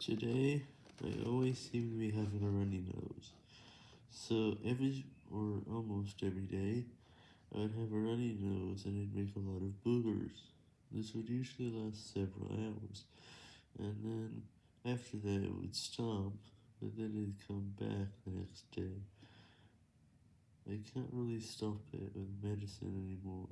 Today, I always seem to be having a runny nose. So every, or almost every day, I'd have a runny nose and it'd make a lot of boogers. This would usually last several hours, and then after that it would stop, but then it'd come back the next day. I can't really stop it with medicine anymore.